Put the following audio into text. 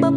Bập